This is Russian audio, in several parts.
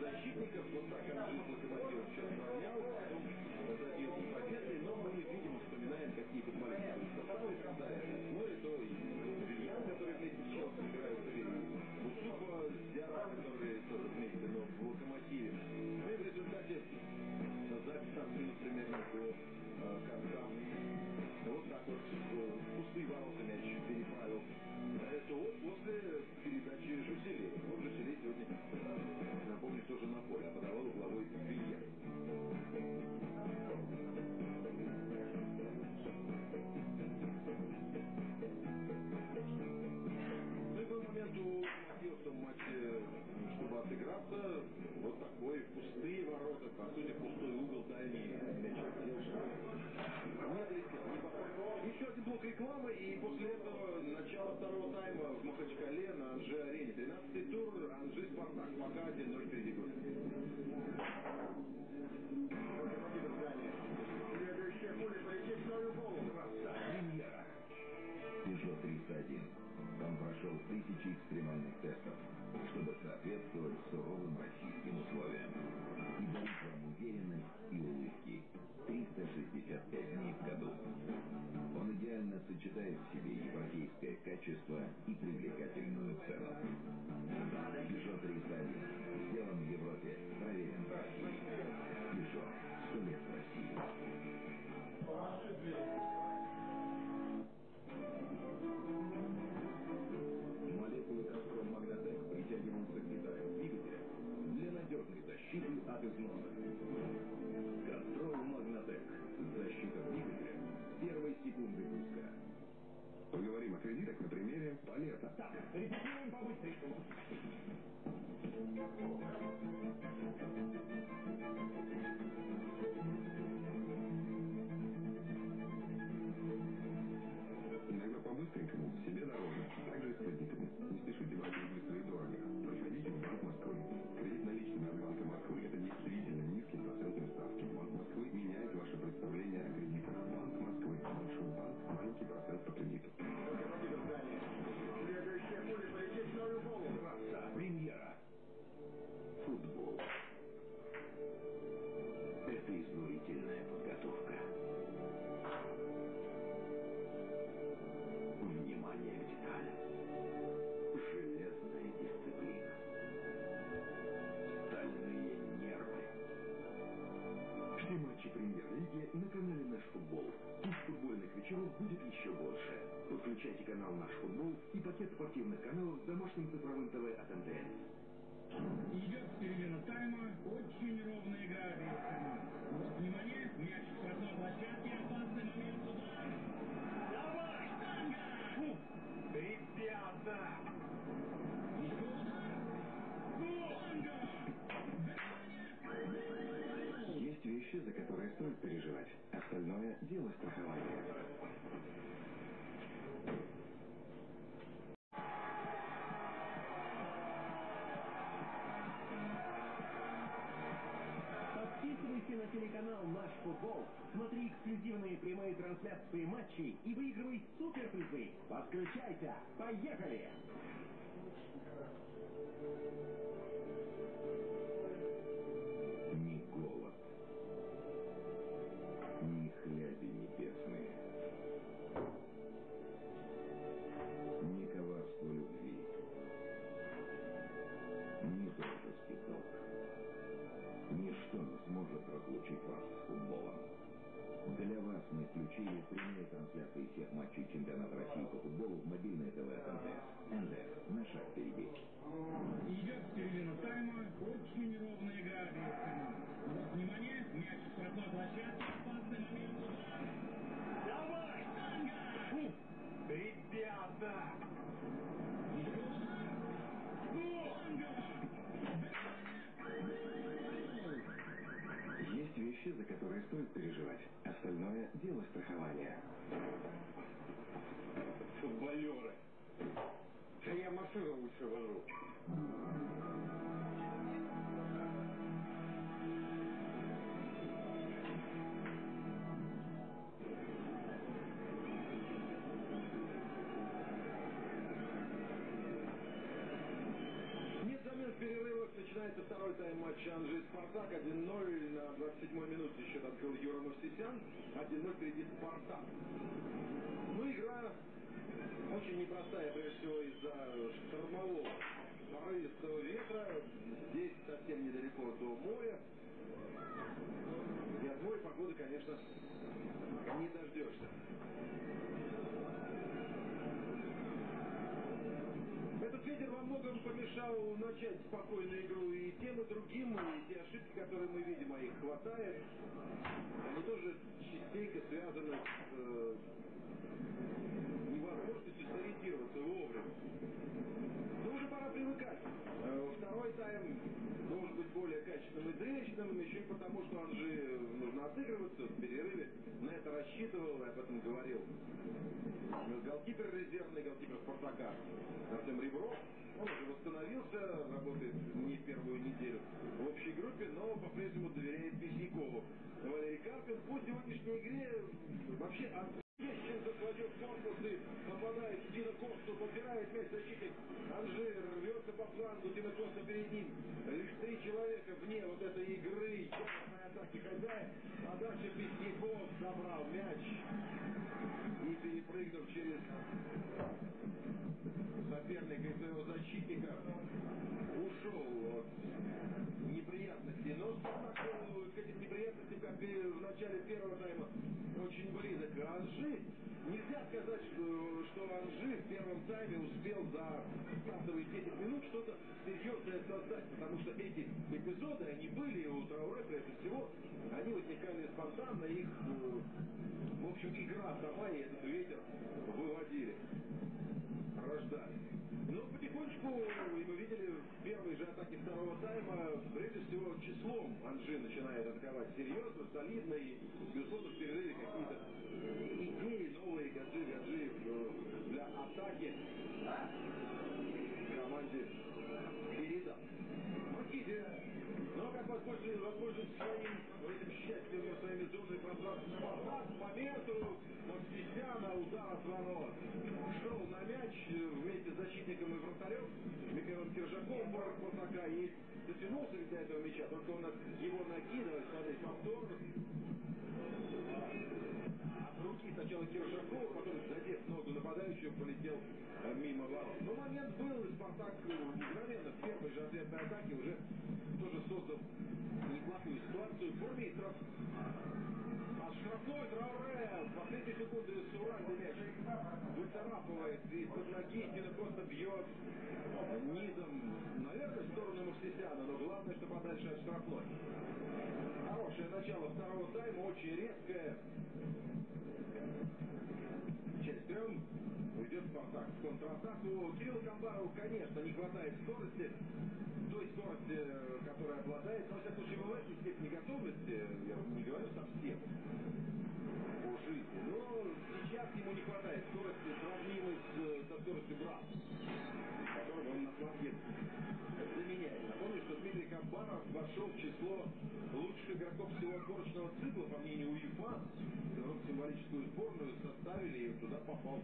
защитников. Вот так Анжи с Локомотивом сейчас сравнял, после передачи Жуселей. Вот Жуселей сегодня, напомню, тоже на поле, а подавал угловой Вильян. Ну и был момент у матче, чтобы отыграться, вот такой пустые ворота, по сути пустой угол дальний мяч отдел. Не долетел, не попал. Еще один блок рекламы, и после этого начало второго тайма в Махачкале на Анжи-арене. 13-й тур, Анжи-Спартак, пока 1-0 впереди будет. Следующая пуля полетит в свою голову. Премьера. Peugeot 301. Он прошел тысячи экстремальных тестов, чтобы соответствовать суровым российским условиям. И дарит вам уверенность и улыбки. 365 дней в году. Идеально сочетает в себе европейское качество и привлекательную цену. Peugeot 301. Сделан в Европе. Проверен в России. Peugeot. 100 лет в России. Молекулы Кастрон Магнатек притягиваются к деталям двигателя для надежной защиты от износа. О кредитах на примере полета. Так, репетируем по-быстренькому. Иногда канал «Наш футбол» и пакет спортивных каналов с домашним цифровым ТВ от МТС. Идет середина тайма, очень ровная игра обеих команд. Вот, внимание, мяч в штрафной площадке, опасный момент, удар. Давай, штанга! Фу, ребята! Еще удар. Штанга! Есть вещи, за которые стоит переживать. Остальное – дело страхования. Футбол», смотри эксклюзивные прямые трансляции матчей и выигрывай суперпризы. Подключайся. Поехали! Мы включили прямые трансляции всех матчей чемпионата России по футболу в мобильное ТВ от МТС. МТС. На шаг впереди. Идет середина тайма, очень ровная игра обеих команд. Вот, внимание, мяч в штрафной площадке, опасный момент. Давай, штанга! Ребята! Есть вещи, за которые стоит переживать. Остальное – дело страхования. Футболеры! Да я машину лучше возьму. Второй тайм матча Анжи Спартак 1-0 на 27-й минуте счет открыл Юра Мовсисян. 1-0 впереди Спартак. Ну, игра очень непростая, прежде всего, из-за штормового порывистого ветра. Здесь совсем недалеко до моря. И от моря погоды, конечно, не дождешься. Этот ветер во многом помешал начать спокойную игру и тем, и другим, и те ошибки, которые мы видим, а их хватает, они тоже частенько связаны с э, невозможностью сориентироваться вовремя. Но уже пора привыкать. Э, второй тайм должен быть более качественным и зрелищным, еще и потому, что Анжи нужно отыгрываться в перерыве. На это рассчитывал об этом говорил голкипер резервный, голкипер Спартака Артем Ребров. Он уже восстановился, работает не первую неделю в общей группе, но по-прежнему доверяет Писякову. Валерий Карпин по сегодняшней игре вообще от Ещенко кладет корпус и попадает в Дина подбирает мяч защитник. Анжир рвется по флангу, Дина Коста перед ним. Лишь три человека вне вот этой игры. Яростной атаки хозяин. А дальше Песняков забрал мяч. И перепрыгнув через соперника и своего защитника, ушел от неприятностей. Но Спартак к этим неприятностям, как и в начале первого тайма, очень близок. Анжи, нельзя сказать, что, что Анжи в первом тайме успел за стартовые 10 минут что-то серьезное создать, потому что эти эпизоды, они были у Трауре, прежде всего, они возникали спонтанно, их, в общем, игра сама и этот ветер выводили, рождали. Но потихонечку, и мы видели в первой же атаке второго тайма, прежде всего числом Анжи начинает атаковать серьезно, солидно, и, безусловно, в перерыве какие-то идеи новые Гаджи Гаджиев для атаки воспользуется, воспользуется своим этим счастьем, своими зонами пространства Спартак, моменту Мостисяна, удар от ворот. Шел на мяч вместе с защитником и вратарем Михаилом Киржаком, форвард Спартака, и дотянулся ведь до этого мяча, только он его ноги, давайте смотреть повтор, от руки сначала Киржаков, потом задев ногу нападающего, полетел мимо ворот. Но момент был, и Спартак мгновенно в первой же ответной атаке уже тоже создал неплохую ситуацию. Бурмистров от штрафной Трауре в последние секунды Суральный мяч выцарапывает из-под ноги. Дина Коста бьет низом, наверное, в сторону Мавсисяна, но главное, что подальше от штрафной. Хорошее начало второго тайма, очень резкое. Часть трем уйдет Спартак в контратаку. Кириллу Камбарову, конечно, не хватает скорости той скорости, которой обладает, но, во всяком случае, в этой степени готовности, я не говорю совсем, по жизни, но сейчас ему не хватает скорости, сравнимой с, со скоростью брата, которого он на Камбаров вошел в число лучших игроков всего отборочного цикла, по мнению УЕФА. Белорусскую символическую сборную составили и туда попал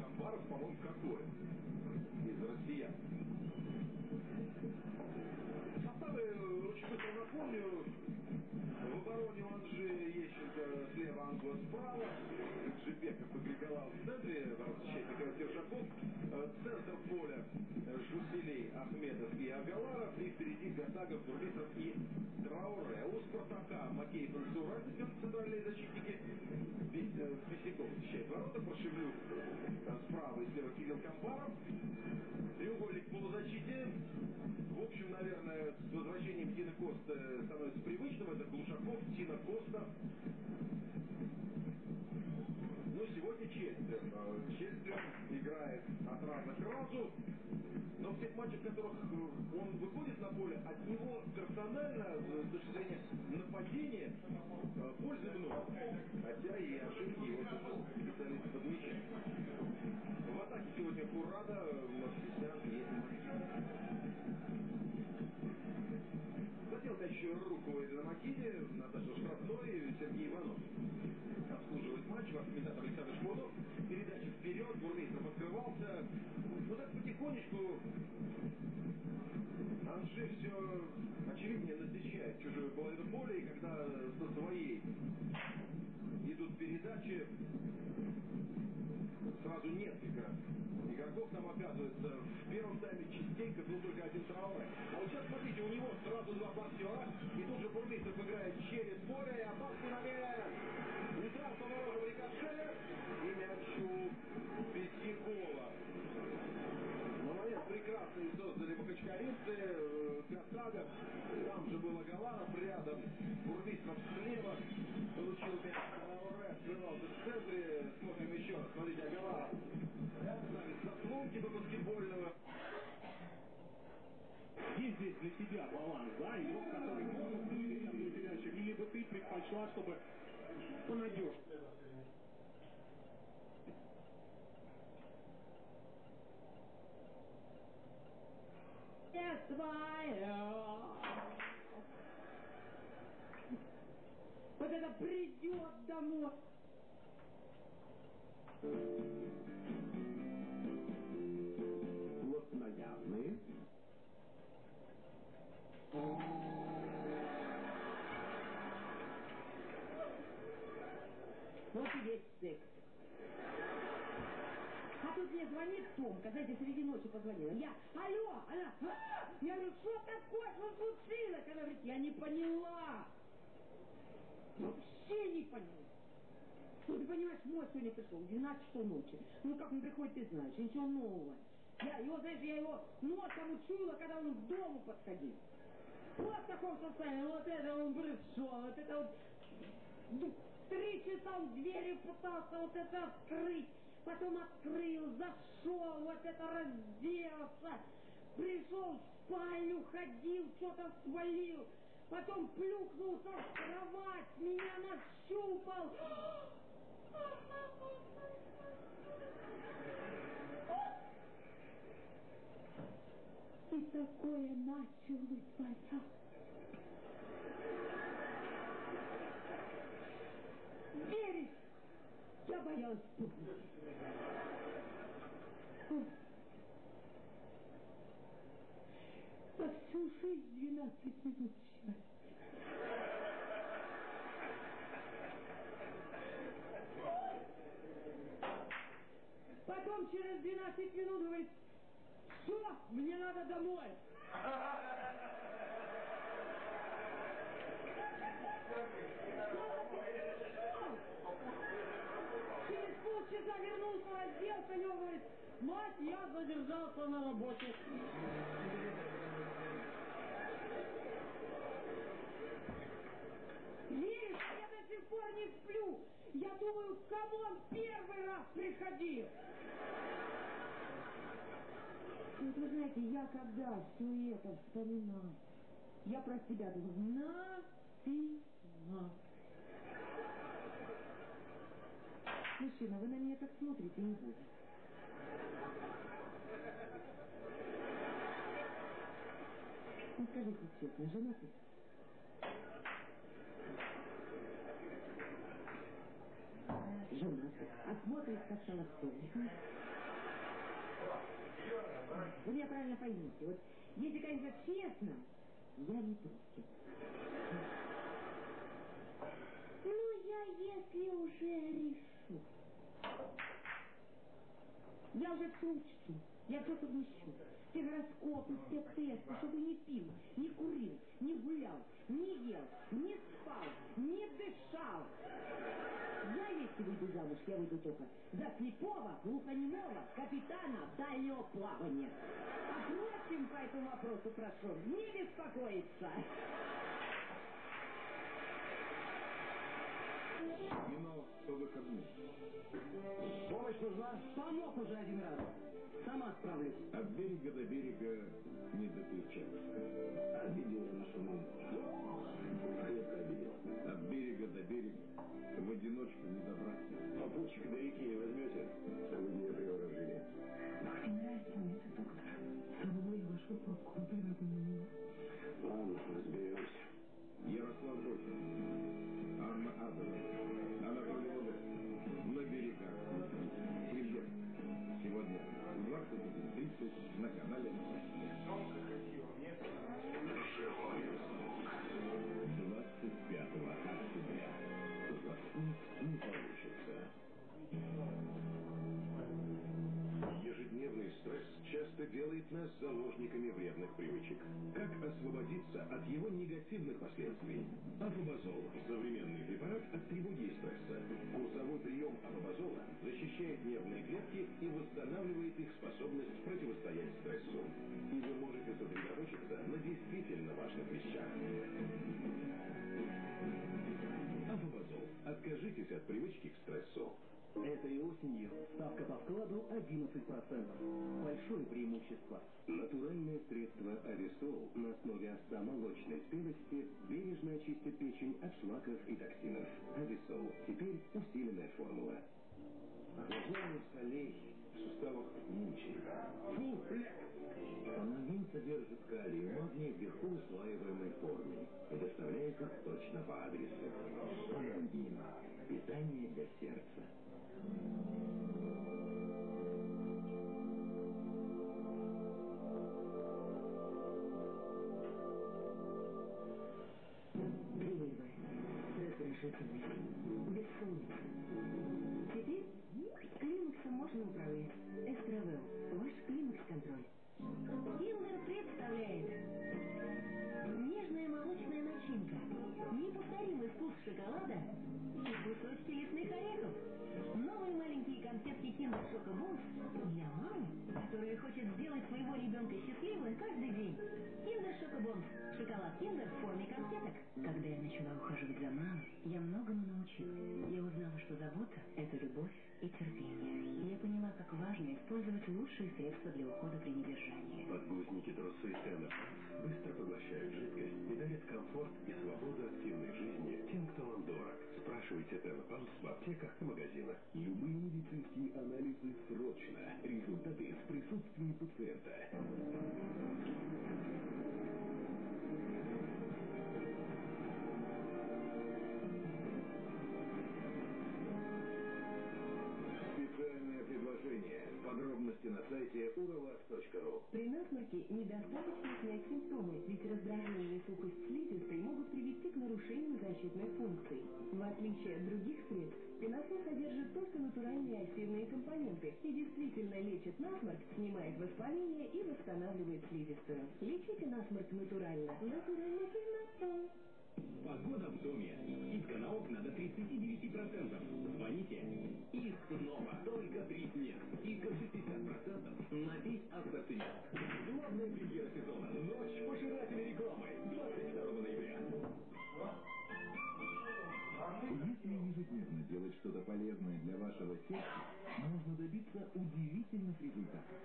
Камбаров, по-моему, какой? из россиян. Составы очень быстро напомню. В обороне у Анжи Ещенко слева, Англо справа. Джипеков и Григолал в центре. Михаил Киржаков. Центр поля Жуселей, Ахмедов и Агаларов. И впереди Гатагов, Бурмистров и Трауре. У Спартака Макеев и Сураль идет центральные защитники. Писяков защищает ворота. Прошевлюк справа и слева Кирилл Камбаров. Треугольник полузащите. В общем, наверное, с возвращением Тина Коста становится привычным. Это Глушаков, Тина Коста. Но сегодня Чельстрем. Чельстрем играет от раза к разу. Но в тех матчах, в которых он выходит на поле, от него персонально, с точки зрения нападения, пользы много. Хотя и ошибки его специалисты подмечают. В атаке сегодня Курада, Мавсисян и Макин. Мяч руку Эдена Макиди, назначил штрафной Сергей Иванов. Обслуживает матч, комментатор Александр Шмурнов. Передача вперед, Бурмистров открывался. Ну так потихонечку Анжи все очевиднее насыщает чужую половину поля, и когда со своей идут передачи, сразу несколько игроков там оказывается. В первом тайме частенько был только один Трауре. А вот сейчас, смотрите, у него сразу два боксера, и тут же Бурмистров играет через поле, и опасный момент. Удар по воротам рикошет, и мяч у Бесьякова. Но момент прекрасный создали махачкалинцы. Касага, там же был Агаларов рядом. Бурмистров слева получил мяч. Трауре открывался в центре. Смотрим еще раз. Смотрите, Агаларов ставит заслонки до баскетбольного. Есть здесь для тебя баланс, да, игрок, который может передачу, или бы ты предпочла, чтобы понадежнее? Свое. Вот это придет домой. Плотноядные. Вот и весь секс. А тут мне звонит Томка, знаете, среди ночи позвонила. Я, алло, она, «А!» я говорю, что такое, что случилось? Она говорит, я не поняла. Вообще не поняла. Ну, ты понимаешь, мой сегодня пришел, 12 часов ночи. Ну, как он приходит, ты знаешь, ничего нового. Я его, знаешь, я его носом учуяла, когда он к дому подходил. Вот в таком состоянии, вот это он пришел, вот это вот... ну, Три часа он дверью пытался вот это открыть, потом открыл, зашел, вот это разделся, пришел в спальню, ходил, что-то свалил, потом плюхнулся в кровать, меня нащупал. И такое начал вытворять. Веришь? Я боялась пугнуть. Жизнь 12 минут счастья. Потом через 12 минут говорит, все, мне надо домой. Через полчаса вернулся, разделся, и он говорит, мать, я задержался на работе. Веришь, я до сих пор не сплю. Я думаю, кому он первый раз приходил. Вот вы знаете, я когда все это вспоминаю, я про себя думаю, нафига. Мужчина, вы на меня так смотрите, не буду. Ну, скажите честно, женатый? Смотрит как холостой. Вы меня правильно поймите. Вот если, конечно, честно, я не против. Ну, я если уже решу. Я уже учту. Я все совмещу. Все гороскопы, все тесты, чтобы не пил, не курил, не гулял, не ел, не спал, не дышал. Я, если выйду замуж, я выйду только за слепого, глухонемого капитана дальнего плавания. А впрочем, по этому вопросу прошу не беспокоиться. Кино по выходным. Помощь нужна? Помог уже один раз. Сама справлюсь. От берега до берега не доперчаться. Обидела нашу маму. Крепко обидела. От берега до берега в одиночку не добраться. Попутчика до реки не возьмете, чтобы меня приворожили. Мне нравится мистер доктор. Целую вашу руку, дорогой Ладно, разберемся. Ярослав Бродин, заложниками вредных привычек. Как освободиться от его негативных последствий? Афобазол – современный препарат от тревоги и стресса. Курсовой прием афобазола защищает нервные клетки и восстанавливает их способность противостоять стрессу. И вы можете сосредоточиться на действительно важных вещах. Афобазол. Откажитесь от привычки к стрессу. Этой осенью ставка по вкладу 11%. Большое преимущество. Натуральное средство Ависол на основе овса молочной спелости бережно очистит печень от шлаков и токсинов. Ависол. Теперь усиленная формула. Охлаждение солей суставах мучает. Фу, бля! Панагин содержит калий магний в легко усваиваемой форме и доставляет их точно по адресу. Панагин. Питание для сердца. Климаксом можно управлять. Эстровэл. Ваш климакс-контроль. Киндер представляет. Нежная молочная начинка. Неповторимый вкус шоколада и кусочки лесных орехов. Новые маленькие конфетки Kinder Schoko-Bons для мамы, которая хочет сделать своего ребенка счастливым каждый день. Kinder Schoko-Bons. Шоколад Киндер в форме конфеток. Когда я начала ухаживать за мамой, я многому научилась. Я узнала, что забота – это любовь и терпение. Я поняла, как важно использовать лучшие средства для ухода при недержании. Подгузники трусы Тена быстро поглощают жидкость и дарят комфорт и свободу активной жизни тем, кто вам дорог. Спрашивайте Тена в аптеках и магазинах. Любые медицинские анализы срочно. Результаты в присутствии пациента. Подробности на сайте уралас.ру. При насморке недостаточно снять симптомы, ведь раздражение и сухость слизистой могут привести к нарушению защитных функций. В отличие от других средств, пеносол содержит только натуральные активные компоненты и действительно лечит насморк, снимает воспаление и восстанавливает слизистую. Лечите насморк натурально. Натуральный пеносол. Погода в доме. Скидка на окна до 39%. Звоните. И снова только три дня. Скидка 60% на весь ассортимент. Главная премьера сезона. Ночь пожирателей рекламы. 22 ноября. Если ежедневно делать что-то полезное для вашего сердца, можно добиться удивительных результатов.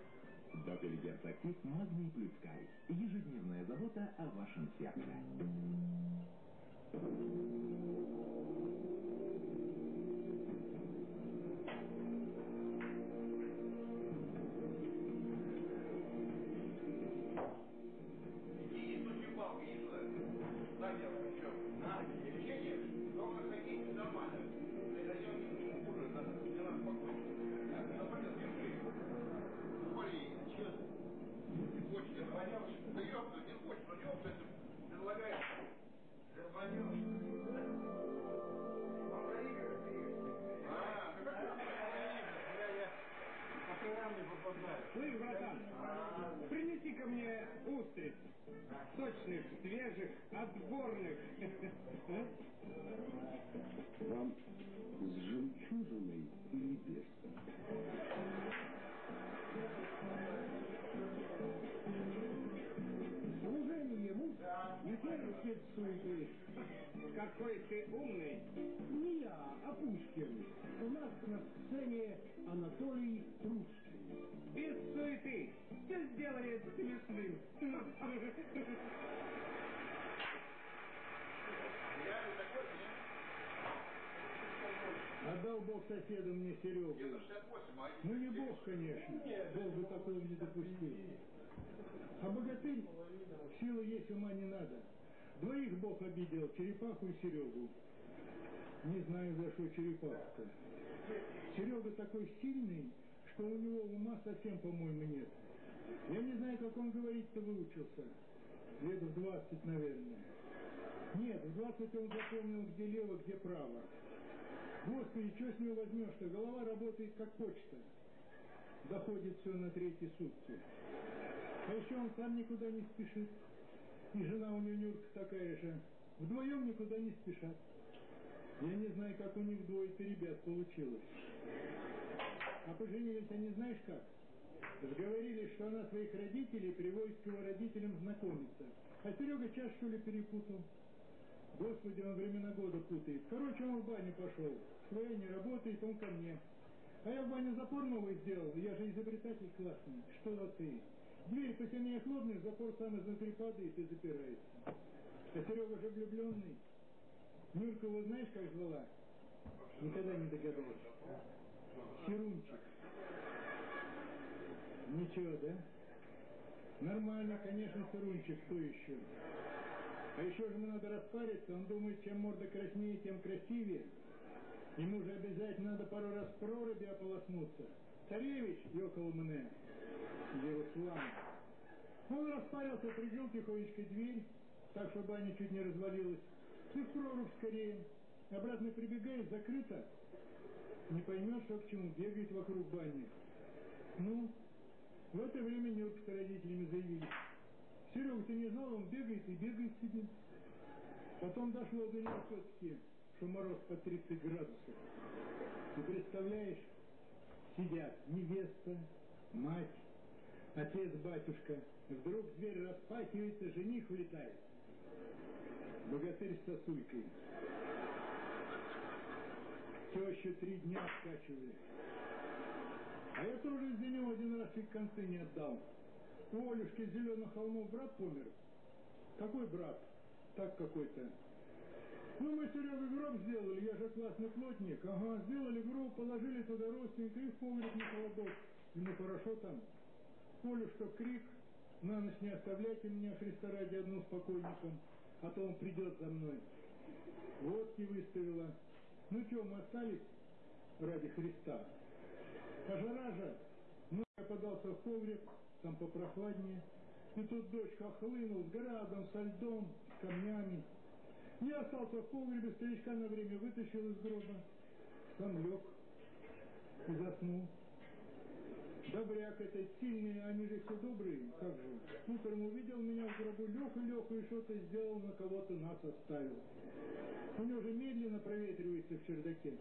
Доктор Актив Магний плюс Калий. Ежедневная забота о вашем сердце. Понял, что ты ёпта, не хочешь, но ёпта, предлагаешь. Слышь, братан, принеси ко мне устриц. Сочных, свежих, отборных. Терпит суеты. Какой ты умный. Не я, а Пушкин. У нас на сцене Анатолий Русский. Без суеты. Все сделает смешным. Отдал Бог соседу мне Серегу. Ну не Бог, конечно. Бог бы такого не допустил. А богатырь силы есть, ума не надо. Двоих Бог обидел, черепаху и Серегу. Не знаю, за что черепаху-то. Серега такой сильный, что у него ума совсем, по-моему, нет. Я не знаю, как он говорить-то выучился. Лет в двадцать, наверное. Нет, в двадцать он запомнил, где лево, где право. Господи, что с него возьмешь-то? Голова работает как почта. Доходит все на третьи сутки. А еще он сам никуда не спешит. И жена у него Нюрка такая же. Вдвоем никуда не спешат. Я не знаю, как у них двое-то ребят получилось. А поженились они знаешь как? Сговорились, что она своих родителей приводит к его родителям знакомиться. А Серега что ли, перепутал. Господи, он времена года путает. Короче, он в баню пошел. Своя не работает, он ко мне. А я в баню запор новый сделал. Я же изобретатель классный. Что ты? Дверь посильнее хлопнешь, запор сам изнутри падает и запирается. А Серега же влюбленный. Нюрка его знаешь, как звала? Никогда не догадался. Херунчик. Ничего, да? Нормально, конечно, Сырунчик, кто еще? А еще же ему надо распариться, он думает, чем морда краснее, тем красивее. Ему же обязательно надо пару раз проруби ополоснуться. Царевич, ёкал мне, Ярослав. Он распарился, прикрыл тихонечко дверь, так что баня чуть не развалилась. Ты в прорубь скорее. Обратно прибегаешь, закрыто. Не поймешь, что к чему, бегает вокруг бани. Ну, в это время Нюрка с родителями заявились. Серега, ты не знал, он бегает и бегает себе. Потом дошло до него все-таки, что мороз по 30 градусов. Ты представляешь, сидят невеста, мать, отец, батюшка. Вдруг дверь распахивается, жених влетает. Богатырь с сосулькой. Тещу три дня скачивали. А я тоже из-за него один раз чуть концы не отдал. У Олюшки Зеленых холмов брат помер. Какой брат? Так какой-то. Ну, мы Серега гроб сделали, я же классный плотник. Ага, сделали гроб, положили туда родственника и в погреб на холодок. Ему хорошо там. Олюшка крик, на ночь не оставляйте меня, Христа ради, одну с покойником, а то он придет за мной. Водки выставила. Ну что, мы остались ради Христа. А жара же, ну, я подался в погреб, там попрохладнее. И тут дождь хохлынул с градом, со льдом, с камнями. Я остался в погребе, старичка на время вытащил из гроба, сам лег и заснул. Добряк этот сильный, они же все добрые, как же. Утром увидел меня в гробу, лег и лег, и что-то сделал, на кого-то нас оставил. У него же медленно проветривается в чердаке.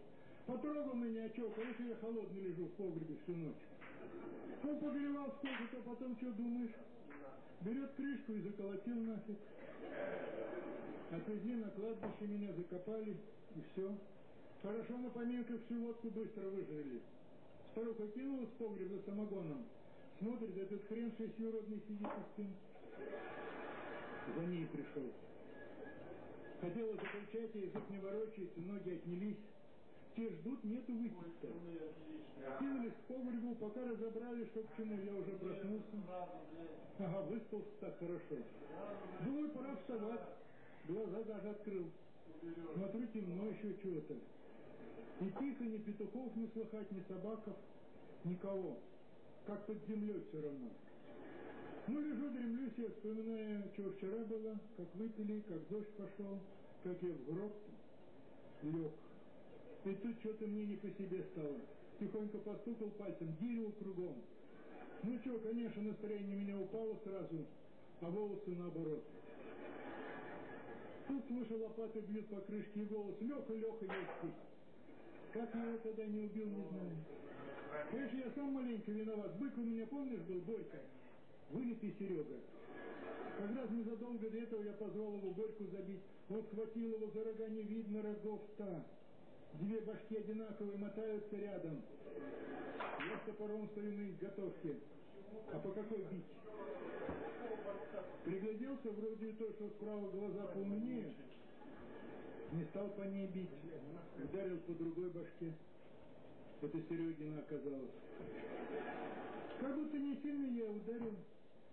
Потрогал меня, что, конечно, я холодный лежу в погребе всю ночь. Он погревал сколько-то, потом что думаешь? Берет крышку и заколотил нафиг. Отвезли на кладбище, меня закопали, и все. Хорошо на поминках всю водку быстро выжрали. Старуха в погреб за самогоном. Смотрит, этот хрен шестиюродный сидит у стен. За ней пришел. Хотела закричать, язык не ворочается, ноги отнялись. Те ждут, нету выпить-то. Кинулись к погребу, пока разобрали, что к чему, я уже проснулся. Ага, выспался так хорошо. Думаю, пора вставать. Глаза даже открыл. Смотрю, темно еще чего-то. И тихо, ни петухов не слыхать, ни собаков, никого. Как под землей все равно. Ну, лежу, дремлюсь, я вспоминаю, что вчера было, как выпили, как дождь пошел, как я в гроб лег. И тут что-то мне не по себе стало. Тихонько постукал пальцем, дерево кругом. Ну что, конечно, настроение у меня упало сразу, а волосы наоборот. Тут слышу, лопаты бьют по крышке и голос. Леха, Леха, я. Как я его тогда не убил, не знаю. Конечно, я сам маленько виноват. Бык у меня, помнишь, был Борька? Вылитый Серега. Как раз незадолго до этого я позвал его Борьку забить. Он схватил его за рога, не видно рогов-то. Две башки одинаковые мотаются рядом. Я с топором стою на изготовке. А по какой бить? Пригляделся, вроде то, что справа глаза поумнее. Не стал по ней бить. Ударил по другой башке. Это Серегина оказалось. Как будто не сильно я ударил,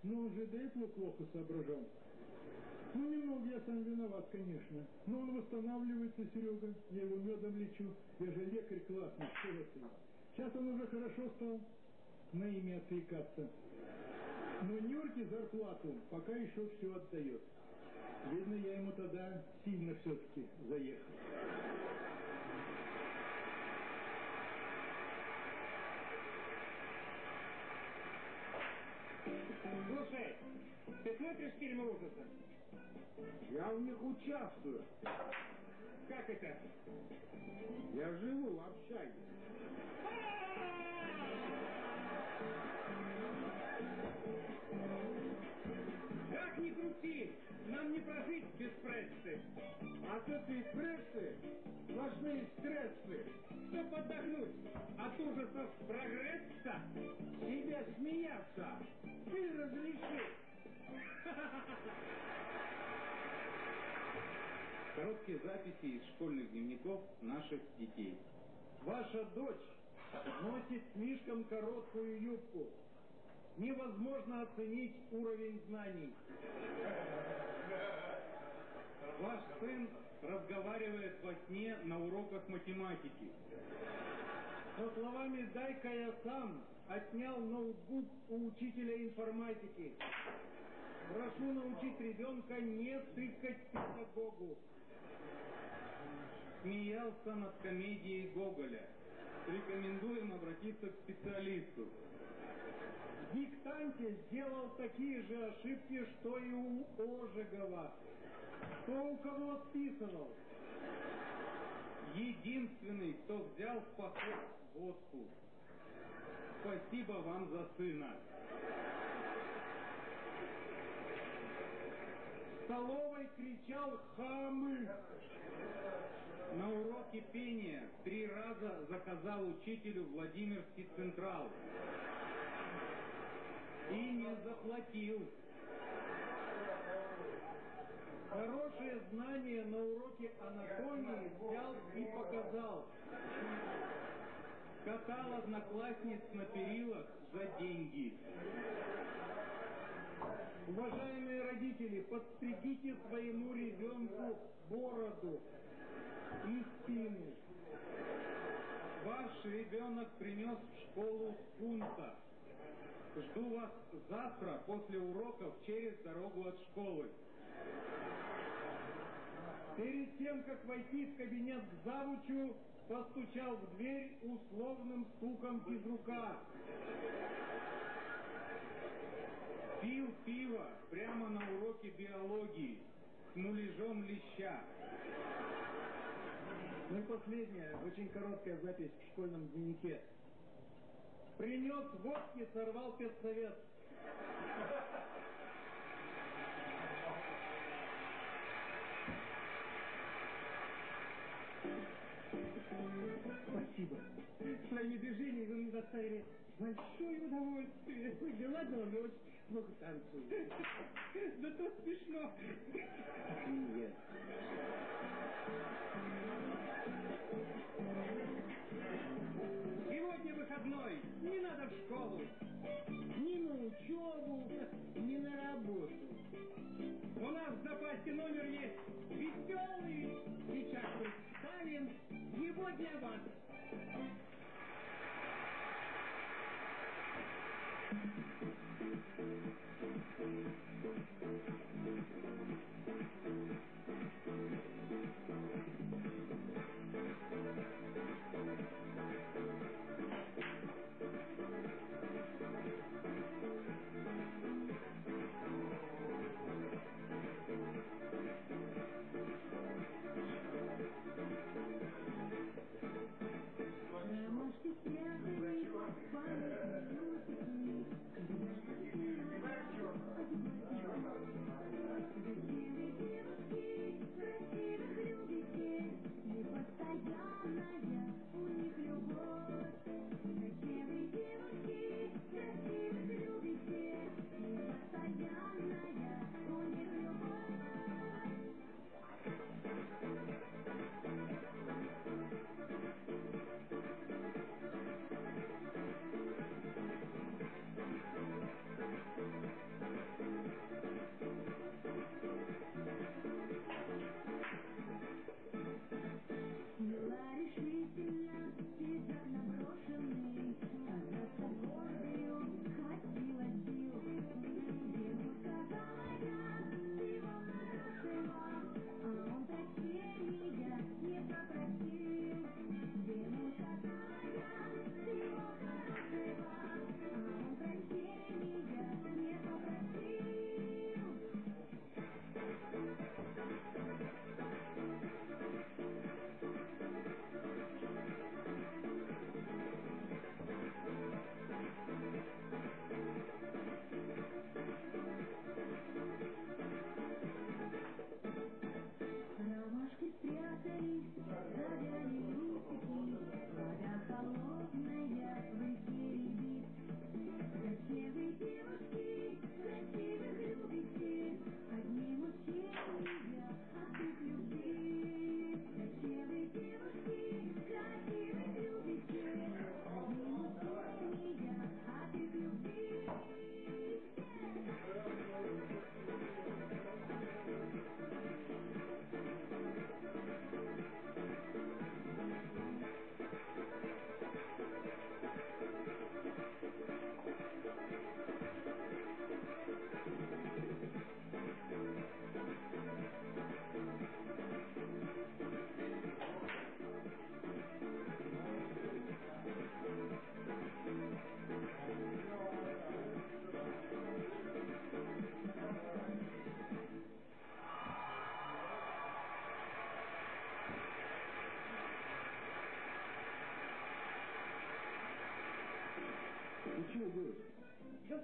но он же до этого плохо соображал. Ну, немного я сам виноват, конечно. Но он восстанавливается, Серега. Я его медом лечу. Я же лекарь классный, что это? Сейчас он уже хорошо стал на имя отвлекаться. Но Нюрке зарплату пока еще все отдает. Видно, я ему тогда сильно все-таки заехал. Слушай, ты смотришь фильмы ужасов? Я в них участвую. Как это? Я живу в общаге. Как ни крути, нам не прожить без прессы. От этой прессы сплошные стрессы. Чтоб отдохнуть от ужасов прогресса, Тебе смеяться. Ты разреши. Короткие записи из школьных дневников наших детей. Ваша дочь носит слишком короткую юбку. Невозможно оценить уровень знаний. Ваш сын разговаривает во сне на уроках математики. Со словами «дай-ка я сам» отнял ноутбук у учителя информатики. Прошу научить ребенка не тыкать педагогу. Смеялся над комедией Гоголя. Рекомендуем обратиться к специалисту. Диктанте сделал такие же ошибки, что и у Ожегова. Кто у кого списывал? Единственный, кто взял в поход водку. Спасибо вам за сына. В столовой кричал «Хамы!» На уроке пения три раза заказал учителю Владимирский Централ. И не заплатил. Хорошее знание на уроке анатомии взял и показал. Катал одноклассниц на перилах за деньги. Уважаемые родители, подстригите своему ребенку бороду и спину. Ваш ребенок принес в школу скунса. Жду вас завтра после уроков через дорогу от школы. Перед тем, как войти в кабинет к завучу, постучал в дверь условным стуком физрука. Пил пиво прямо на уроке биологии с муляжом леща. Ну и последняя, очень короткая запись в школьном дневнике. Принес водки, сорвал педсовет. Спасибо. Своими движениями вы мне доставили большое удовольствие. Ладно, он очень плохо танцует. Да то смешно. Нет. Не надо в школу. Ни на учебу, ни на работу. У нас в запасе номер есть веселый. Сейчас представим его для вас.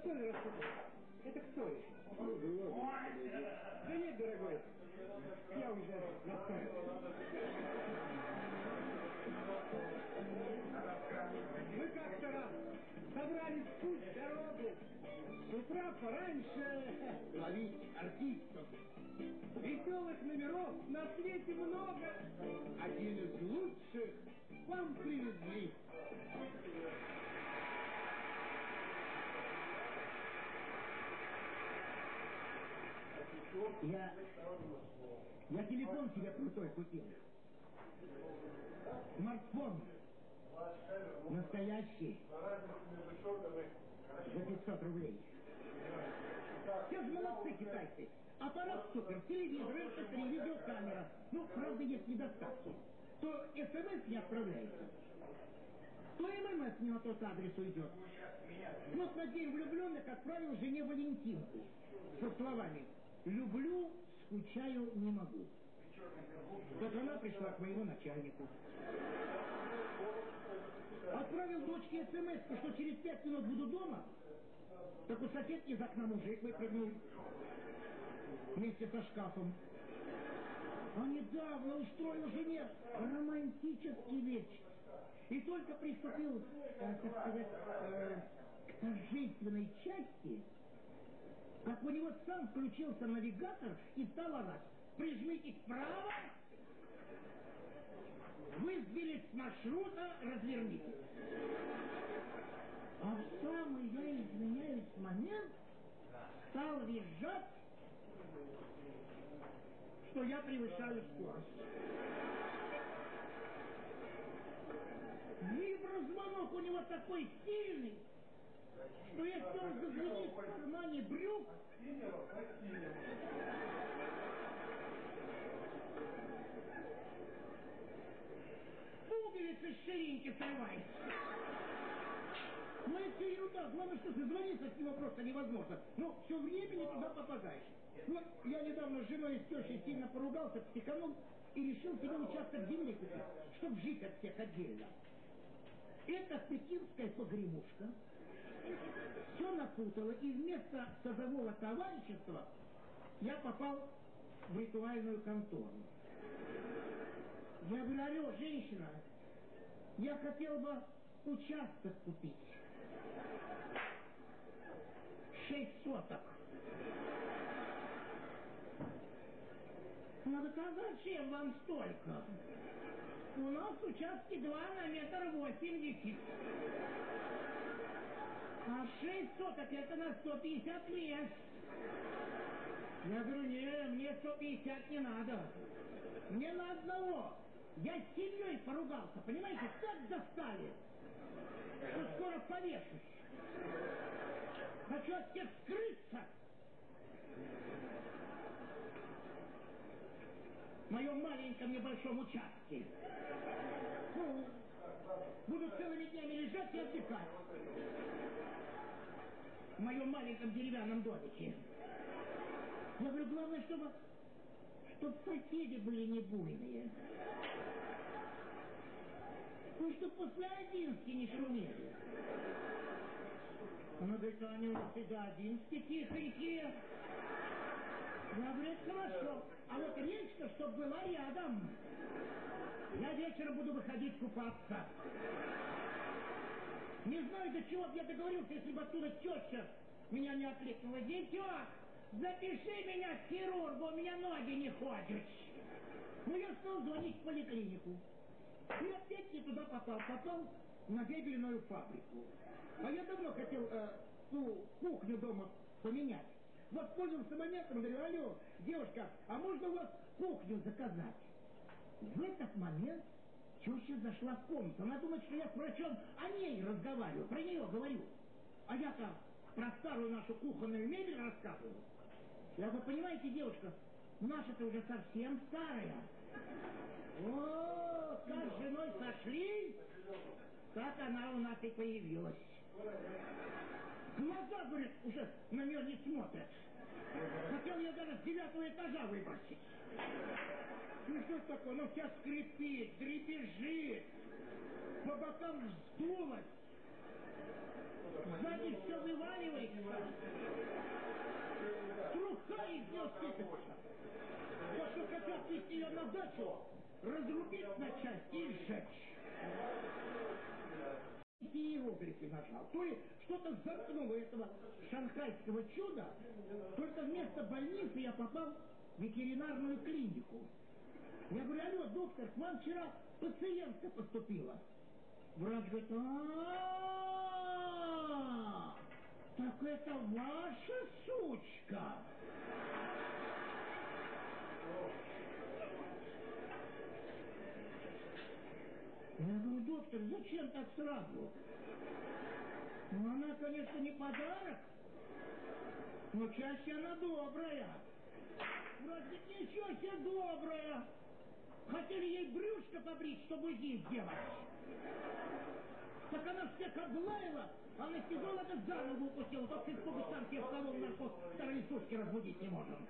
Да соль рассыпал. Это кто? Ну, да подойди. Да нет, дорогой. Я уже расстроился. Мы как-то раз собрались в путь дорогу. С утра пораньше ловить артистов. Веселых номеров на свете много. Один из лучших вам привезли. Я... Я телефон себе крутой купил. Смартфон. Настоящий. За 500 рублей. Все же молодцы китайцы. Аппарат супер, телевизор, MP3, видеокамера. Ну, правда, есть недостатки. То смс не отправляется. То ММС не на тот адрес уйдет. Вот на день влюбленных отправил жене Валентинку. Со словами «Люблю, скучаю, не могу». Вот она пришла к моему начальнику. Отправил дочке смс, что через пять минут буду дома. Так у соседки из окна мужик выпрыгнул. Вместе со шкафом. А недавно устроил жене романтический вечер. И только приступил, э, так сказать, э, к торжественной части, как у него сам включился навигатор и стал орать. Прижмите вправо, вы сбились с маршрута, развернитесь. А в самый, я извиняюсь, момент стал визжать, что я превышаю скорость. Виброзвонок у него такой сильный, что если он зазвенит в кармане брюк, пуговицы с ширинки срывается. Ну, это ерунда. Главное, что созвониться с него просто невозможно. Ну, все время не туда попадаешь. Вот я недавно с женой и с тещей сильно поругался, психанул и решил себе участок земли купить, чтобы жить от всех отдельно. Это пекинская погремушка. Все напутала, и вместо садового товарищества я попал в ритуальную контору. Я говорю, алло, женщина, я хотел бы участок купить. Шесть соток. Она говорит, а зачем вам столько? У нас участки два на метр восемьдесят. А шесть соток это на 150 мест. Я говорю, не, мне 150 не надо. Мне на одного. Я с семьей поругался, понимаете, так достали, что скоро повешусь. Хочу от всех скрыться. В моем маленьком небольшом участке. Буду целыми днями лежать и отдыхать. В моем маленьком деревянном домике. Я говорю, главное, чтобы, чтобы соседи были не буйные. Ну, чтобы после одиннадцати не шумели. Она говорит, они у нас и до одиннадцати тихонькие. Я говорю, это хорошо. А вот речка, чтобы была рядом. Я вечером буду выходить купаться. Не знаю, до чего бы я договорился, если бы оттуда теща меня не окликнула. Детек, запиши меня к хирургу, у меня ноги не ходят. Ну, я стал звонить в поликлинику. И опять не туда попал. Попал на мебельную фабрику. А я давно хотел э, ту кухню дома поменять. Воспользовался моментом, говорю, алло, девушка, а можно у вас кухню заказать? В этот момент теща зашла в комнату. Она думает, что я с врачом о ней разговариваю, про нее говорю. А я-то про старую нашу кухонную мебель рассказываю. Я говорю, понимаете, девушка, наша-то уже совсем старая. О, как с женой сошли, так она у нас и появилась. Глаза, говорит, уже на нее не смотрят. Хотел ее даже с девятого этажа выбросить. Ну что ж такое, ну вся скрипит, дребезжит, по бокам вздулась. Сзади все вываливается. Труха из нее сыпется. Вот что хотят вести ее на дачу, разрубить на части и сжечь. Иероглифы нажал. То ли что-то заткнуло этого шанхайского чуда, только вместо больницы я попал в ветеринарную клинику. Я говорю, алло, доктор, к вам вчера пациентка поступила. Врач говорит, а так это ваша сучка. Я говорю, доктор, зачем так сразу? Ну, она, конечно, не подарок, но чаще она добрая. Вроде ничего себе добрая. Хотели ей брюшко побрить, чтобы УЗИ сделать. Так она всех облаяла, а анестезиолога за ногу укусила. Только испугу сам себе вколол наркоз, вторые сутки разбудить не можем.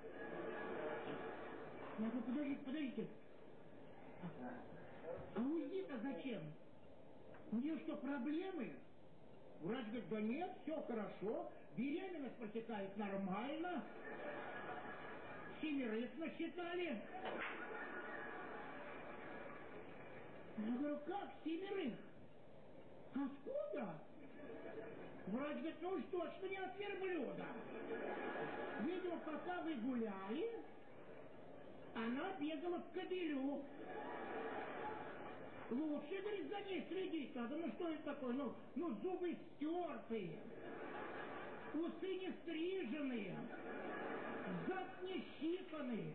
Я говорю, подождите, подождите. А УЗИ-то зачем? У нее что, проблемы? Врач говорит, да нет, все хорошо, беременность протекает нормально. Семерых насчитали. Я говорю, как семерых? Откуда? Врач говорит, ну уж точно не от верблюда. Видимо, пока вы гуляли, она бегала в кабелю. Лучше, говорит, за ней следить надо. Ну что это такое? Ну, ну зубы стертые, усы не стриженные, зад не щипанный.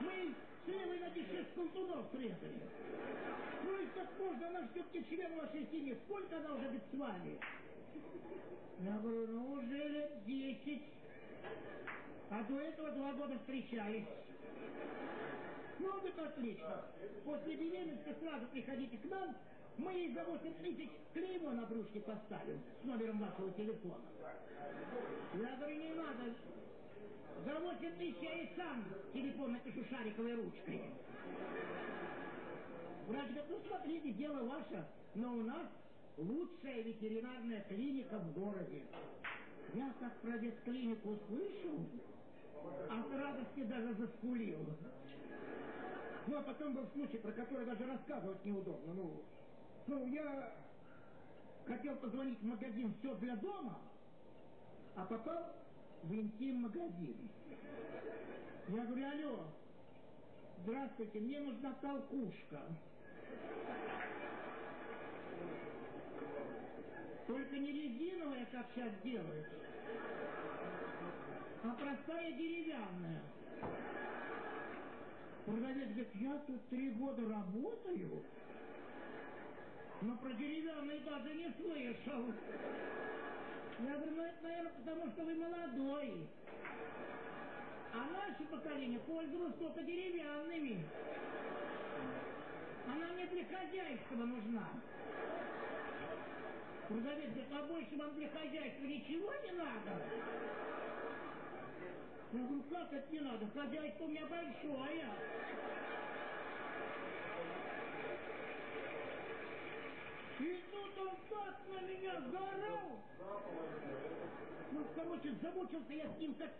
Мы с левой ноги шесть колтунов срезали. Ну и как можно, она все-таки член вашей семьи. Сколько она уже быть с вами? Я говорю, ну уже лет десять. А до этого два года встречались. Ну, вот отлично. После беременности сразу приходите к нам, мы ей за 8 тысяч клеймо на брюшке поставим с номером вашего телефона. Я говорю, не надо. За 8 тысяч я и сам телефон напишу шариковой ручкой. Врач говорит, ну смотрите, дело ваше, но у нас лучшая ветеринарная клиника в городе. Я как про ветклинику услышал, от радости даже заскулил. Ну, а потом был случай, про который даже рассказывать неудобно. Ну, ну я хотел позвонить в магазин «Все для дома», а попал в интим-магазин. Я говорю, алло, здравствуйте, мне нужна толкушка. Только не резиновая, как сейчас делают, а простая деревянная. Продавец говорит, я тут три года работаю, но про деревянный даже не слышал. Я говорю, ну это, наверное, потому что вы молодой. А наше поколение пользовалось только деревянными. Она мне для хозяйства нужна. Продавец говорит, а больше вам для хозяйства ничего не надо? Как это не надо? Хозяйство у меня большое. И тут он так на меня заорал. Ну, короче, замучился я с ним, как,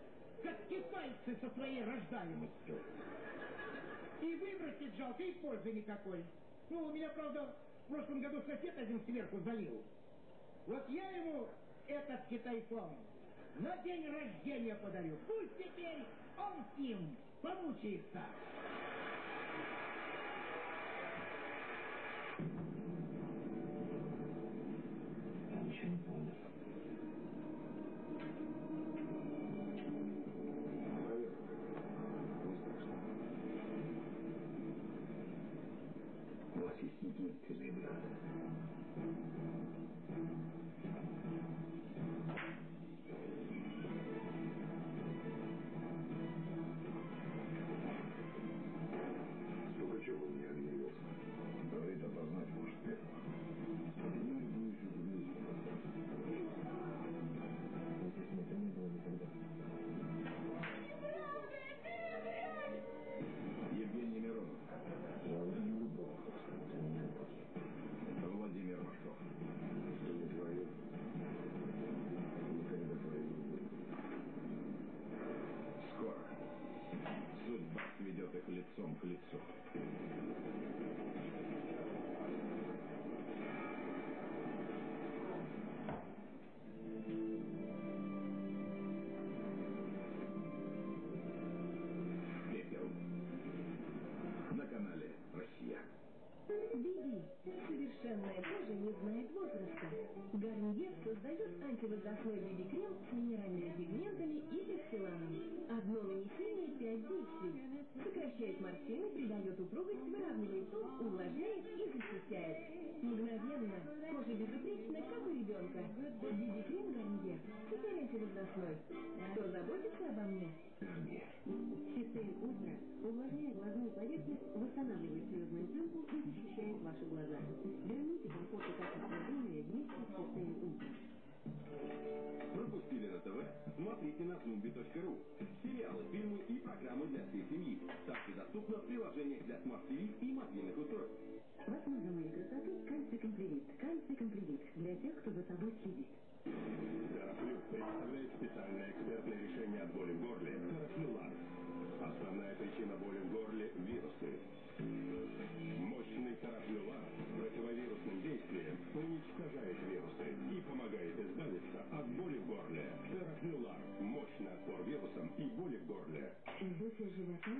как китайцы со своей рождаемостью. И выбросить жалко, и пользы никакой. Ну, у меня, правда, в прошлом году сосед один сверху залил. Вот я ему этот китайфон на день рождения подарю. Пусть теперь он с ним помучается. Ничего Совершенная кожа не знает возраста. Гарниер создает антивозрастной биби-крем с минеральными пигментами и пекселаном. Одно нанесение – пять действий. Сокращает морщины, придает упругость, выравнивает тон, увлажняет и защищает. Мгновенно. Кожа безупречна, как у ребенка. Биби-крем Гарниер. Теперь антивозрастной. Кто заботится обо мне? Систем Ультра увлажняет глазную поверхность, восстанавливает слезную пленку и защищает ваши глаза. Верните комфорт и качество зрения вместе с Систейн Ультра. Пропустили на ТВ? Смотрите на zoomby.ru. Сериалы, фильмы и программы для всей семьи. Также доступно в приложениях для Smart TV и мобильных устройств. В основе моей красоты Кальций Компливит. Кальций Компливит для тех, кто за собой следит. Терафлю представляет специальное экспертное решение от боли в горле Терафлю ЛАР. Основная причина боли в горле – вирусы. Мощный Терафлюлар с противовирусным действием уничтожает вирусы и помогает избавиться от боли в горле. Терафлюлар – мощный отпор вирусам и боли в горле. Вздутие живота,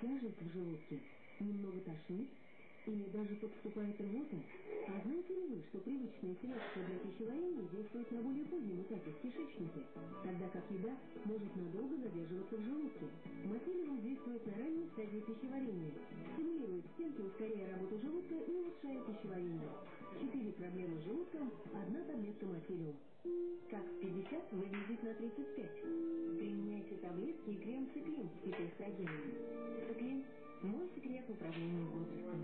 тяжесть в желудке, немного тошнит или даже подступает рвота. А знаете ли вы, что привычные средства для пищеварения действуют на более позднем этапе в кишечнике, тогда как еда может надолго задерживаться в желудке? Мацелиум действует на ранней стадии пищеварения, стимулирует стенки, ускоряя работу желудка и улучшая пищеварение. Четыре проблемы с желудком, одна таблетка Мацелиум. Как в 50 выглядит на 35. Применяйте таблетки и крем циклин с фитоэстрогенами. Циклин – мой секрет управления возрастом.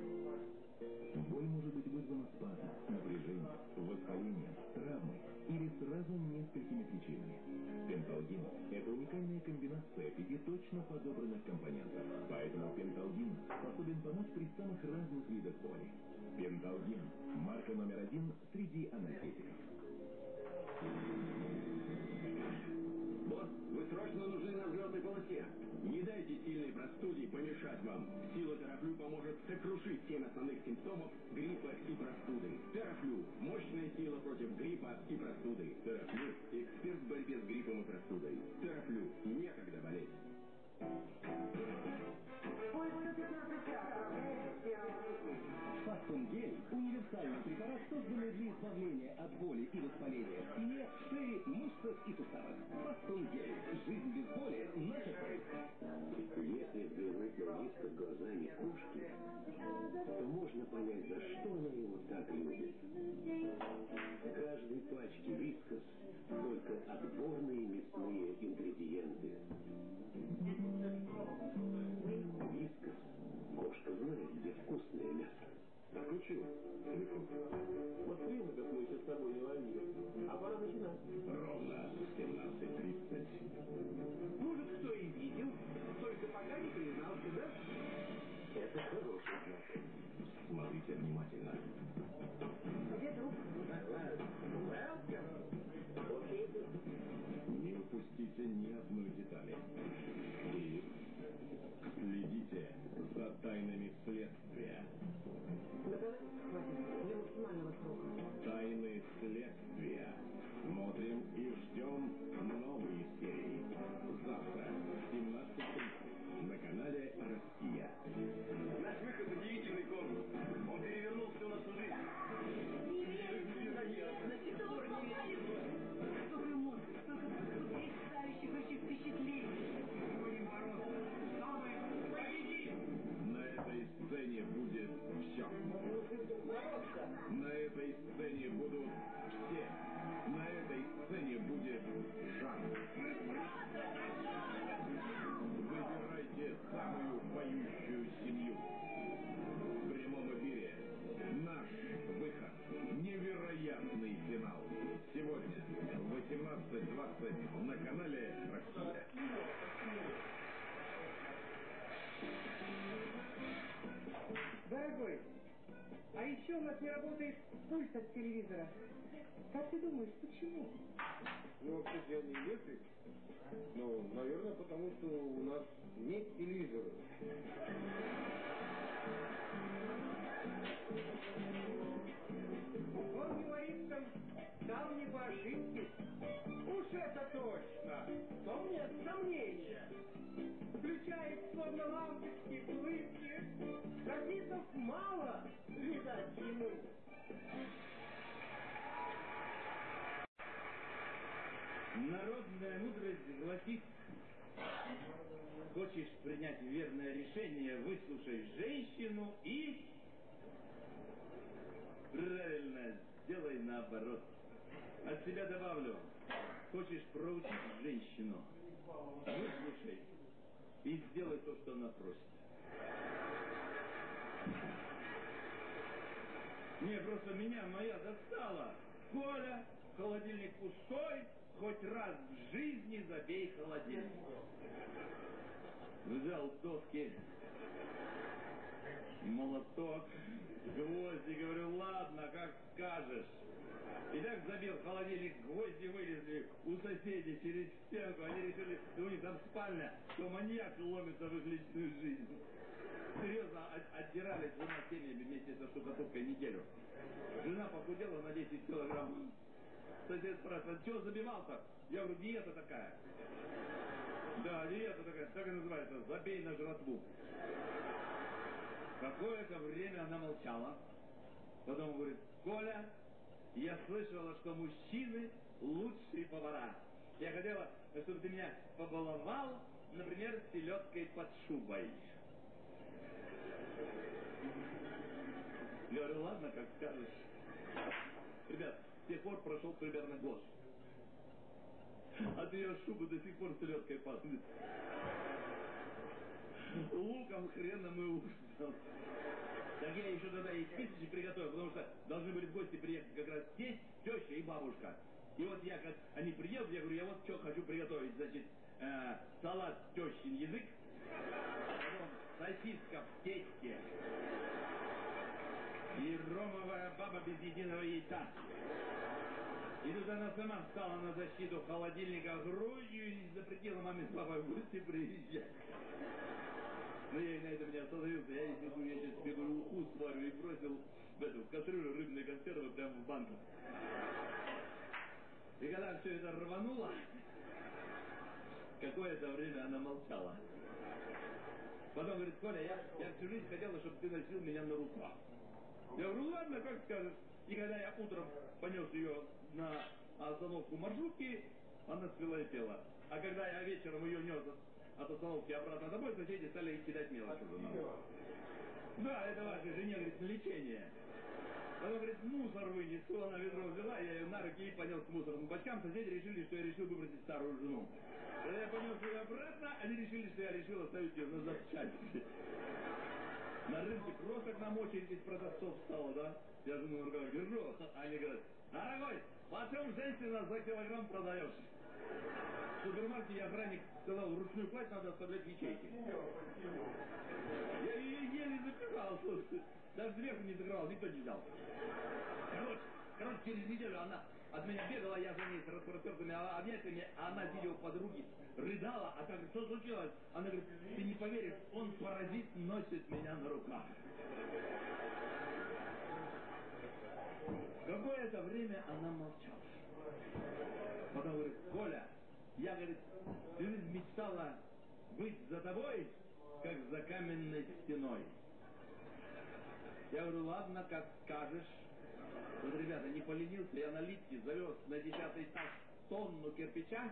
Боль может быть вызвана спазмом, напряжением, воспалением, травмой или сразу несколькими причинами. Пенталгин – это уникальная комбинация пяти точно подобранных компонентов. Поэтому пенталгин способен помочь при самых разных видах боли. Пенталгин – марка номер один среди анальгетиков. Босс, вы срочно нужны на взлетной полосе. Не дайте сильной простуде помешать вам. Сила Терафлю поможет сокрушить семь основных симптомов гриппа и простуды. Терафлю – мощная сила против гриппа и простуды. Терафлю – эксперт в борьбе с гриппом и простудой. Терафлю – некогда болеть. Фастон гель – универсальный препарат, созданный для избавления от боли и воспаления в спине, шее, мышцах и суставах. Фастон гель. Жизнь без боли – наша цель. Если взглянуть на Виска глазами кошки, то можно понять, за что она его так любит. В каждой пачке Вискас только отборные мясные ингредиенты. Вискас. Кошка знает, где вкусное мясо. Отключил телефон. Хрен мы с тобой не ловили. А пора начинать. Ровно в 17.30. Может, кто и видел, только пока не признался, да? Это хороший знак. Смотрите внимательно. Где друг? Окей. Не упустите ни одной детали. И следите за тайнами следствия. Наказание хватит для максимального срока. Тайны следствия. Смотрим и ждем новые серии. Завтра. Еще у нас не работает пульт от телевизора. Как ты думаешь, почему? Ну, вообще я не электрик. Ну, наверное, потому что у нас нет телевизора. Он говорится, там не по ошибке. Уж это точно. То нет сомнения. Включает словно лампочки, улыбки. Графитов мало, видать ему. Народная мудрость гласит, хочешь принять верное решение, выслушай женщину и... Правильно, сделай наоборот. От себя добавлю, хочешь проучить женщину, выслушай и сделай то, что она просит. Не, просто меня моя достала. Коля, холодильник пустой, хоть раз в жизни забей холодильник. Взял доски, молоток, гвозди, говорю, ладно, как скажешь. И так забил холодильник, гвозди вылезли у соседей через стенку. Они решили, что у них там спальня, что маньяк ломится в их личную жизнь. Серьезно, от- отдирались жена семьями вместе со штукатуркой неделю. Жена похудела на 10 килограмм. Сосед спрашивает, что забивал-то? Я говорю, диета такая. Да, диета такая, так и называется, забей на жратву. Какое-то время она молчала. Потом говорит, Коля, я слышала, что мужчины лучшие повара. Я хотела, чтобы ты меня побаловал, например, селедкой под шубой. Я говорю, ладно, как скажешь. Ребят, с тех пор прошел примерно год. От ее шубы до сих пор селедкой пахнет. Луком, хреном и ужасом. Так я еще тогда и списочек приготовил, потому что должны были в гости приехать как раз тесть, теща и бабушка. И вот я, как они приедут, я говорю, я вот что хочу приготовить. Значит, э, салат тещин язык, потом сосиска в тесте и ромовая баба без единого яйца. И тут она сама встала на защиту холодильника грудью и запретила маме с папой в приезжать. Но я и на этом не остановился. Я ей говорю, я сейчас говорю, уху сварю и бросил в эту в кастрюлю рыбные консервы прямо в банку. И когда все это рвануло, какое-то время она молчала. Потом говорит, Коля, я, я всю жизнь хотела, чтобы ты носил меня на руках. Я говорю, ладно, как скажешь. И когда я утром понес ее на остановку маршрутки, она свела и пела. А когда я вечером ее нес от- от остановки обратно домой, соседи стали кидать мелочь уже нам. Да, это вашей жене, говорит, на лечение. Потом, говорит, мусор вынесу, она ведро взяла, я ее на руки и понес к мусорным бачкам. Соседи решили, что я решил выбросить старую жену. Когда я понес ее обратно, они решили, что я решил оставить ее на запчасти. На рынке просто к нам очередь из продавцов стала, да? Я жену на руках держу, а они говорят, дорогой, почем женщина за килограмм продаешь? В супермаркете охранник сказал, ручную кладь надо оставлять в ячейке. Я ее еле запирал, слушай. Даже сверху не закрывал, никто не взял. Короче, короче, через неделю она от меня бегала, я за ней с распростертыми объятиями, а она, у подруги, рыдала, а так, что случилось? Она говорит, ты не поверишь, он паразит носит меня на руках. Какое-то время она молчала. Потом говорит, Коля, я, говорит, жизнь мечтала быть за тобой, как за каменной стеной. Я говорю, ладно, как скажешь. Вот, ребята, не поленился, я на литке завез на десятый этаж тонну кирпича,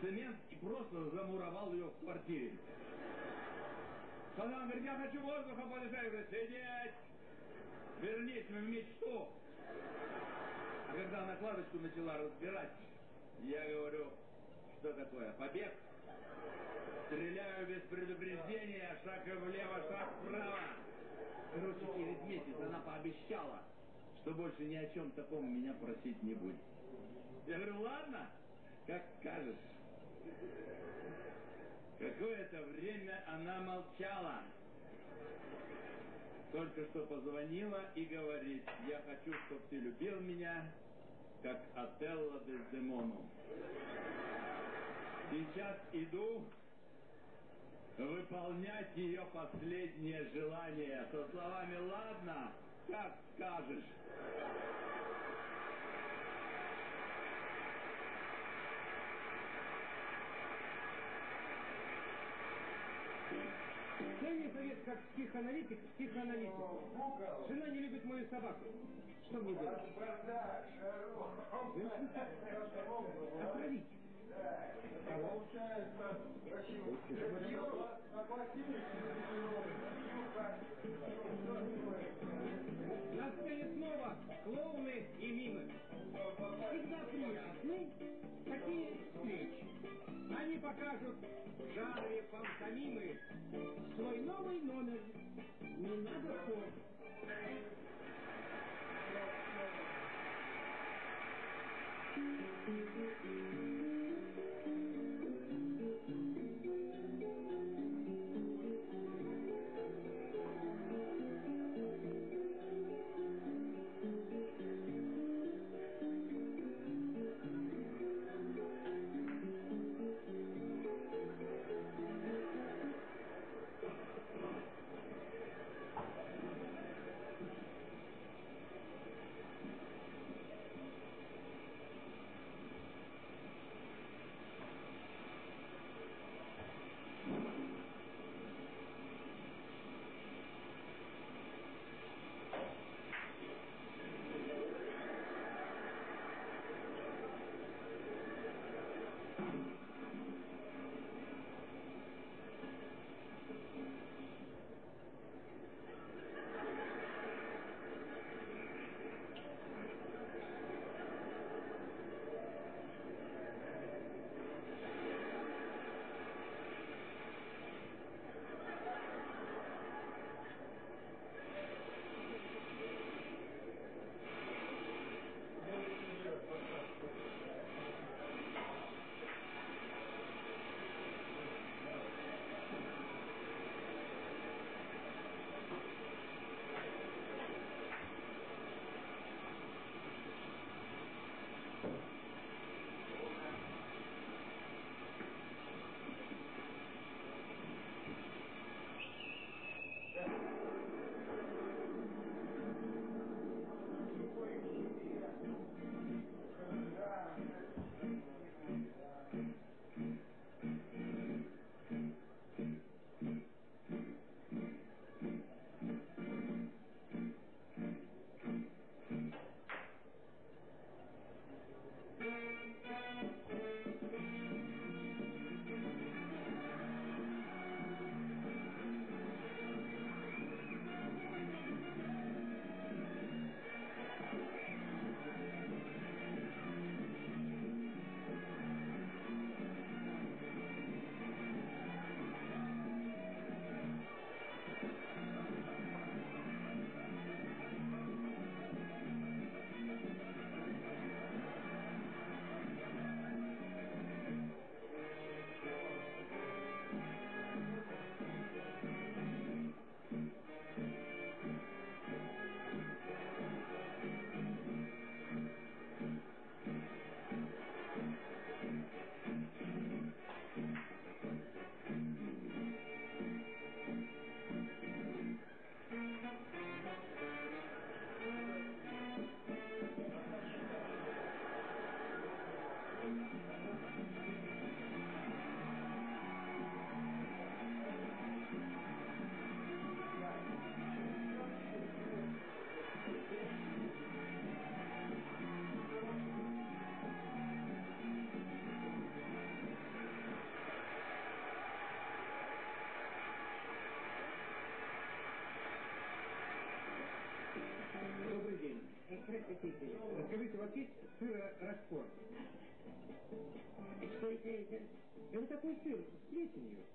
цемент и просто замуровал ее в квартире. Когда он говорит, я хочу воздуха подышать, я говорю, сидеть, вернись в мечту. закладочку начала разбирать. Я говорю, что такое, побег? Стреляю без предупреждения, шаг влево, шаг вправо. Короче, через месяц она пообещала, что больше ни о чем таком меня просить не будет. Я говорю, ладно, как скажешь. Какое-то время она молчала. Только что позвонила и говорит, я хочу, чтобы ты любил меня, как Отелло Дездемону. Сейчас иду выполнять ее последнее желание со словами «Ладно, как скажешь». Дай мне совет, как психоаналитик, психоаналитик. Жена не любит мою собаку. Что мне делать? Отравить. Кого? На сцене снова клоуны и мимы. Всегда приятны такие встречи. Они покажут в жанре пантомимы свой новый номер. Не надо слов. Простите, скажите, вас есть сыр Рокфор? Что это? Это такой сыр с плесенью.